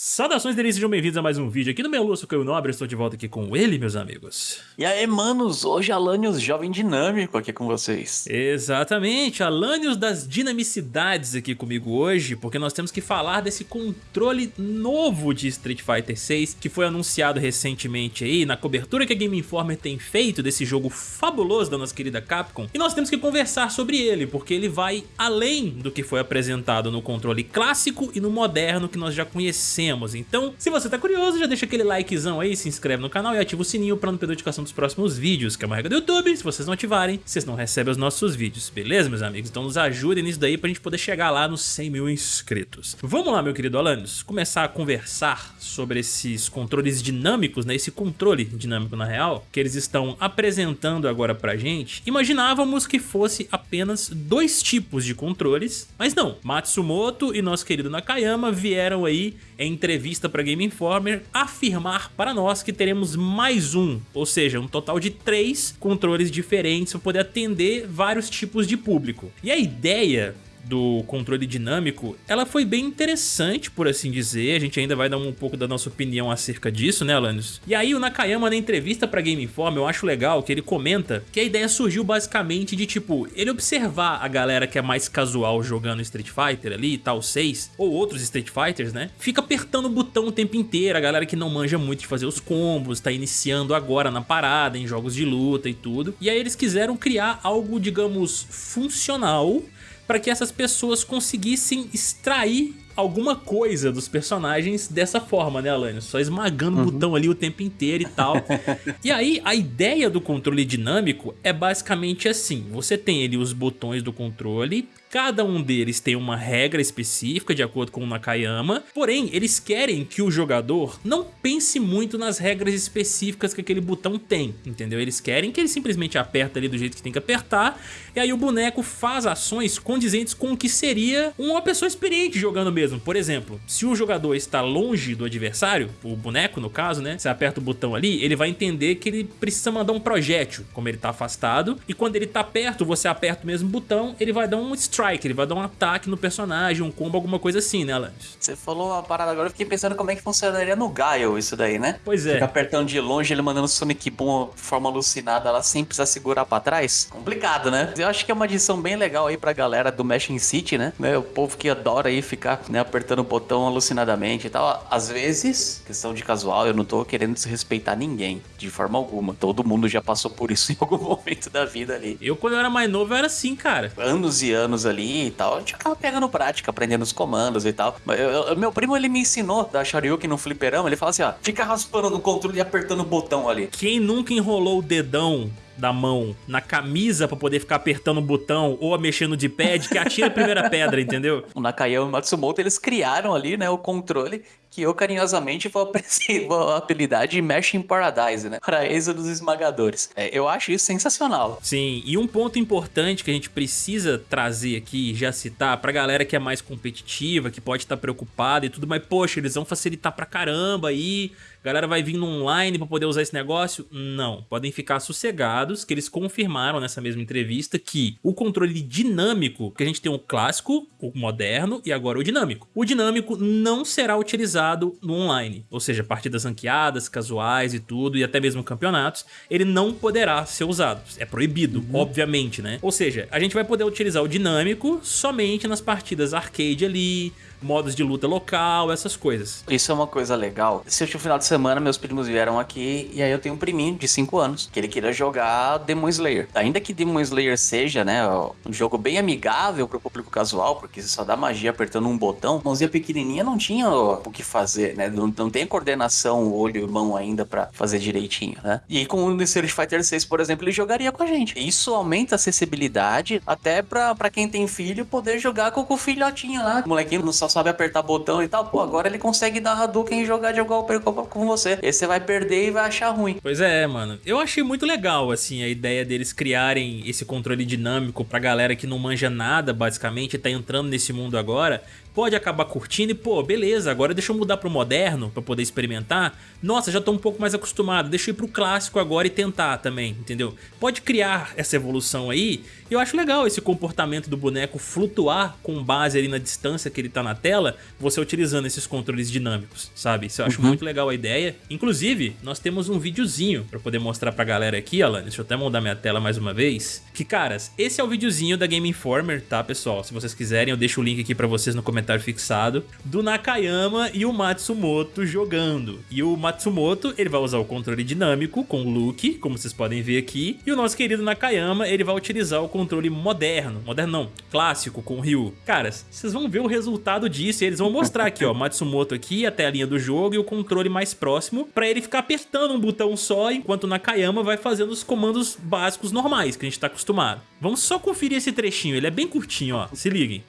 Saudações delícias, sejam bem-vindos a mais um vídeo aqui no meu Lúcio Caio Nobre, estou de volta aqui com ele, meus amigos. E aí, manos, hoje Alanios Jovem Dinâmico aqui com vocês. Exatamente, Alanios das dinamicidades aqui comigo hoje, porque nós temos que falar desse controle novo de Street Fighter 6, que foi anunciado recentemente aí, na cobertura que a Game Informer tem feito desse jogo fabuloso da nossa querida Capcom, e nós temos que conversar sobre ele, porque ele vai além do que foi apresentado no controle clássico e no moderno que nós já conhecemos então, se você tá curioso, já deixa aquele likezão aí, se inscreve no canal e ativa o sininho pra não perder notificação dos próximos vídeos, que é uma regra do YouTube. Se vocês não ativarem, vocês não recebem os nossos vídeos, beleza, meus amigos? Então nos ajudem nisso daí pra gente poder chegar lá nos 100 mil inscritos. Vamos lá, meu querido Alanis, começar a conversar sobre esses controles dinâmicos, né? Esse controle dinâmico, na real, que eles estão apresentando agora pra gente. Imaginávamos que fosse apenas dois tipos de controles, mas não. Matsumoto e nosso querido Nakayama vieram aí em entrevista para Game Informer, afirmar para nós que teremos mais um, ou seja, um total de três controles diferentes para poder atender vários tipos de público. E a ideia do controle dinâmico, ela foi bem interessante, por assim dizer. A gente ainda vai dar um pouco da nossa opinião acerca disso, né, Alanis? E aí o Nakayama, na entrevista pra Game Inform, eu acho legal que ele comenta que a ideia surgiu basicamente de, tipo, ele observar a galera que é mais casual jogando Street Fighter ali, tal 6, ou outros Street Fighters, né? Fica apertando o botão o tempo inteiro, a galera que não manja muito de fazer os combos, tá iniciando agora na parada, em jogos de luta e tudo. E aí eles quiseram criar algo, digamos, funcional para que essas pessoas conseguissem extrair alguma coisa dos personagens dessa forma, né, Alânio? Só esmagando uhum. o botão ali o tempo inteiro e tal. e aí, a ideia do controle dinâmico é basicamente assim. Você tem ali os botões do controle Cada um deles tem uma regra específica, de acordo com o Nakayama, porém, eles querem que o jogador não pense muito nas regras específicas que aquele botão tem, entendeu? Eles querem que ele simplesmente aperta ali do jeito que tem que apertar, e aí o boneco faz ações condizentes com o que seria uma pessoa experiente jogando mesmo. Por exemplo, se o jogador está longe do adversário, o boneco no caso, né? Você aperta o botão ali, ele vai entender que ele precisa mandar um projétil, como ele está afastado, e quando ele está perto, você aperta o mesmo botão, ele vai dar um strike, ele vai dar um ataque no personagem, um combo, alguma coisa assim, né, Alanis? Você falou uma parada agora, eu fiquei pensando como é que funcionaria no Gaio isso daí, né? Pois é. Fica apertando de longe, ele mandando Sonic Boom de forma alucinada lá, sem precisar segurar pra trás. Complicado, né? Eu acho que é uma adição bem legal aí pra galera do Mashing City, né? O povo que adora aí ficar né, apertando o botão alucinadamente e tal. Às vezes, questão de casual, eu não tô querendo desrespeitar ninguém, de forma alguma. Todo mundo já passou por isso em algum momento da vida ali. Eu, quando eu era mais novo, eu era assim, cara. Anos e anos ali, e tal, a gente acaba pegando prática, aprendendo os comandos e tal. Eu, eu, meu primo, ele me ensinou da Shoryuken no fliperama, ele fala assim, ó, fica raspando no controle e apertando o botão ali. Quem nunca enrolou o dedão da mão na camisa para poder ficar apertando o botão ou mexendo de pad, que atira a primeira pedra, entendeu? O Nakayama e o Matsumoto, eles criaram ali, né, o controle que eu carinhosamente vou, vou apelidar de Mesh in Paradise, né? Paraíso dos esmagadores. É, eu acho isso sensacional. Sim, e um ponto importante que a gente precisa trazer aqui, já citar, pra galera que é mais competitiva, que pode estar preocupada e tudo, mas poxa, eles vão facilitar pra caramba aí, galera vai vir no online pra poder usar esse negócio? Não, podem ficar sossegados que eles confirmaram nessa mesma entrevista que o controle dinâmico, que a gente tem o clássico, o moderno e agora o dinâmico. O dinâmico não será utilizado utilizado no online, ou seja, partidas ranqueadas, casuais e tudo, e até mesmo campeonatos, ele não poderá ser usado. É proibido, uhum. obviamente, né? Ou seja, a gente vai poder utilizar o dinâmico somente nas partidas arcade ali, modos de luta local, essas coisas. Isso é uma coisa legal. Se eu tinha um final de semana, meus primos vieram aqui e aí eu tenho um priminho de 5 anos que ele queira jogar Demon Slayer. Ainda que Demon Slayer seja, né, um jogo bem amigável pro público casual, porque você só dá magia apertando um botão, mãozinha pequenininha não tinha o que fazer, né? Não, não tem coordenação, olho e mão ainda para fazer direitinho, né? E com o Street Fighter 6, por exemplo, ele jogaria com a gente. Isso aumenta a acessibilidade até pra quem tem filho poder jogar com o filhotinho lá. Molequinho não só sabe apertar botão e tal, pô, agora ele consegue dar Hadouken e jogar de igual com você. E você vai perder e vai achar ruim. Pois é, mano. Eu achei muito legal, assim, a ideia deles criarem esse controle dinâmico pra galera que não manja nada, basicamente, tá entrando nesse mundo agora, pode acabar curtindo e, pô, beleza, agora deixa eu mudar pro moderno pra poder experimentar. Nossa, já tô um pouco mais acostumado, deixa eu ir pro clássico agora e tentar também, entendeu? Pode criar essa evolução aí. E eu acho legal esse comportamento do boneco flutuar com base ali na distância que ele tá na tela, você utilizando esses controles dinâmicos, sabe? Isso eu acho uhum. muito legal a ideia. Inclusive, nós temos um videozinho pra poder mostrar pra galera aqui, Alan. Deixa eu até mudar minha tela mais uma vez. Que, caras, esse é o videozinho da Game Informer, tá, pessoal? Se vocês quiserem, eu deixo o link aqui pra vocês no comentário fixado. Do Nakayama e o Matsumoto jogando. E o Matsumoto, ele vai usar o controle dinâmico com o Luke, como vocês podem ver aqui. E o nosso querido Nakayama, ele vai utilizar o controle moderno, moderno não, clássico com o Ryu. Caras, vocês vão ver o resultado disso e eles vão mostrar aqui, ó, Matsumoto aqui, a telinha do jogo e o controle mais próximo, pra ele ficar apertando um botão só, enquanto o Nakayama vai fazendo os comandos básicos normais que a gente tá acostumado. Vamos só conferir esse trechinho, ele é bem curtinho, ó, se liguem.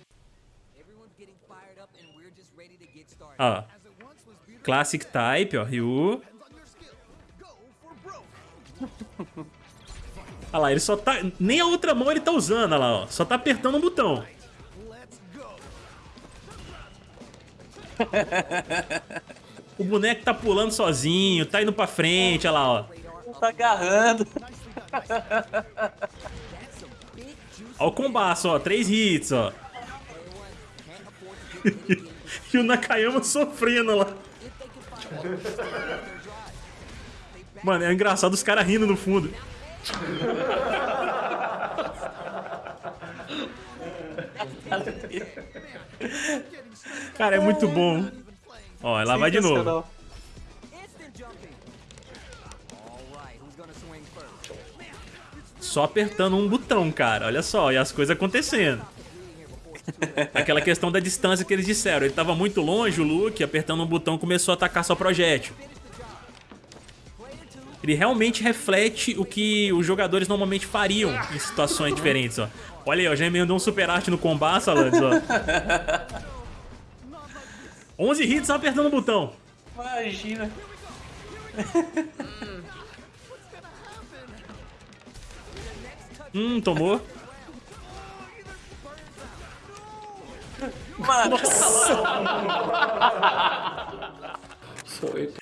Ó, Classic Type, ó, Ryu. Olha lá, ele só tá... Nem a outra mão ele tá usando, olha lá, ó. Só tá apertando um botão. O boneco tá pulando sozinho, tá indo pra frente, olha lá, ó. Tá agarrando. Olha o combaço, ó. Três hits, ó. e o Nakayama sofrendo lá. Mano, é engraçado os caras rindo no fundo. Cara, é muito bom. Ó, ela vai de novo. Só apertando um botão, cara. Olha só, e as coisas acontecendo. Aquela questão da distância que eles disseram. Ele tava muito longe, o Luke, apertando um botão, começou a atacar só projétil. Ele realmente reflete o que os jogadores normalmente fariam em situações diferentes, ó. Olha aí, ó, já emendou um super arte no combate, Alanis, ó. 11 hits só apertando o botão. Imagina. hum, tomou. Mano.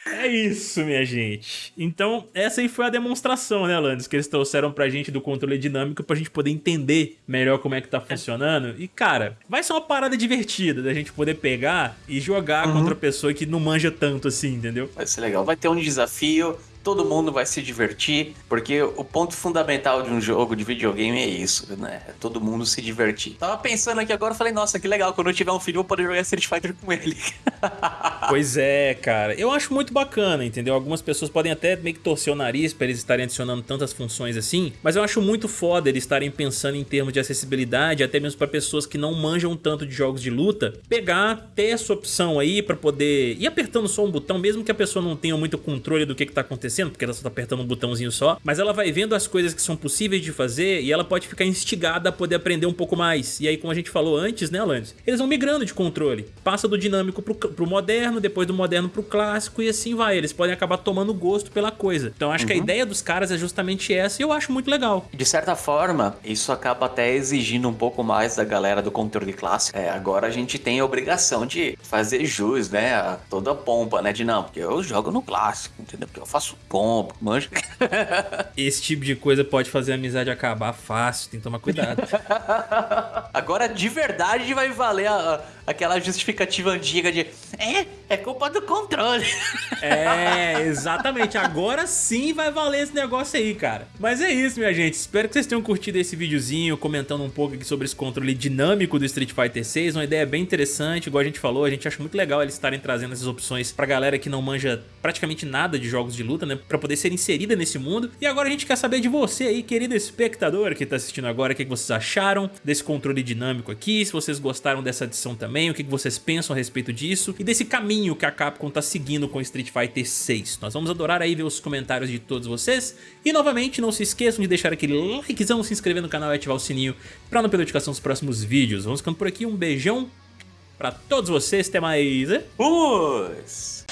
É isso, minha gente. Então, essa aí foi a demonstração, né, Alanis, que eles trouxeram pra gente do controle dinâmico pra gente poder entender melhor como é que tá funcionando. E, cara, vai ser uma parada divertida da gente poder pegar e jogar uhum. contra pessoa que não manja tanto assim, entendeu? Vai ser legal. Vai ter um desafio, todo mundo vai se divertir, porque o ponto fundamental de um jogo de videogame é isso, né? É todo mundo se divertir. Tava pensando aqui agora, falei, nossa, que legal, quando eu tiver um filho eu vou poder jogar Street Fighter com ele. pois é, cara. Eu acho muito bacana, entendeu? Algumas pessoas podem até meio que torcer o nariz pra eles estarem adicionando tantas funções assim, mas eu acho muito foda eles estarem pensando em termos de acessibilidade, até mesmo para pessoas que não manjam tanto de jogos de luta, pegar, ter essa opção aí para poder ir apertando só um botão, mesmo que a pessoa não tenha muito controle do que, que tá acontecendo, acontecendo, porque ela só tá apertando um botãozinho só, mas ela vai vendo as coisas que são possíveis de fazer e ela pode ficar instigada a poder aprender um pouco mais. E aí, como a gente falou antes, né, Alanis? Eles vão migrando de controle. Passa do dinâmico pro, pro moderno, depois do moderno pro clássico e assim vai. Eles podem acabar tomando gosto pela coisa. Então acho uhum. que a uhum. ideia dos caras é justamente essa e eu acho muito legal. De certa forma, isso acaba até exigindo um pouco mais da galera do controle clássico. É, agora a gente tem a obrigação de fazer jus, né, a toda a pompa, né, de não, porque eu jogo no clássico, entendeu? Porque eu faço pompa, manja. Esse tipo de coisa pode fazer a amizade acabar fácil, tem que tomar cuidado. Agora, de verdade, vai valer a, aquela justificativa antiga de é, é culpa do controle. É, exatamente. Agora sim vai valer esse negócio aí, cara. Mas é isso, minha gente. Espero que vocês tenham curtido esse videozinho, comentando um pouco aqui sobre esse controle dinâmico do Street Fighter 6. Uma ideia bem interessante, igual a gente falou, a gente acha muito legal eles estarem trazendo essas opções pra galera que não manja praticamente nada de jogos de luta, né? Pra poder ser inserida nesse mundo. E agora a gente quer saber de você aí, querido espectador que tá assistindo agora, o que vocês acharam desse controle dinâmico aqui, se vocês gostaram dessa adição também, o que vocês pensam a respeito disso e desse caminho que a Capcom tá seguindo com Street Fighter 6. Nós vamos adorar aí ver os comentários de todos vocês. E novamente, não se esqueçam de deixar aquele likezão, se inscrever no canal e ativar o sininho pra não perder notificação dos próximos vídeos. Vamos ficando por aqui, um beijão pra todos vocês, até mais. Fui!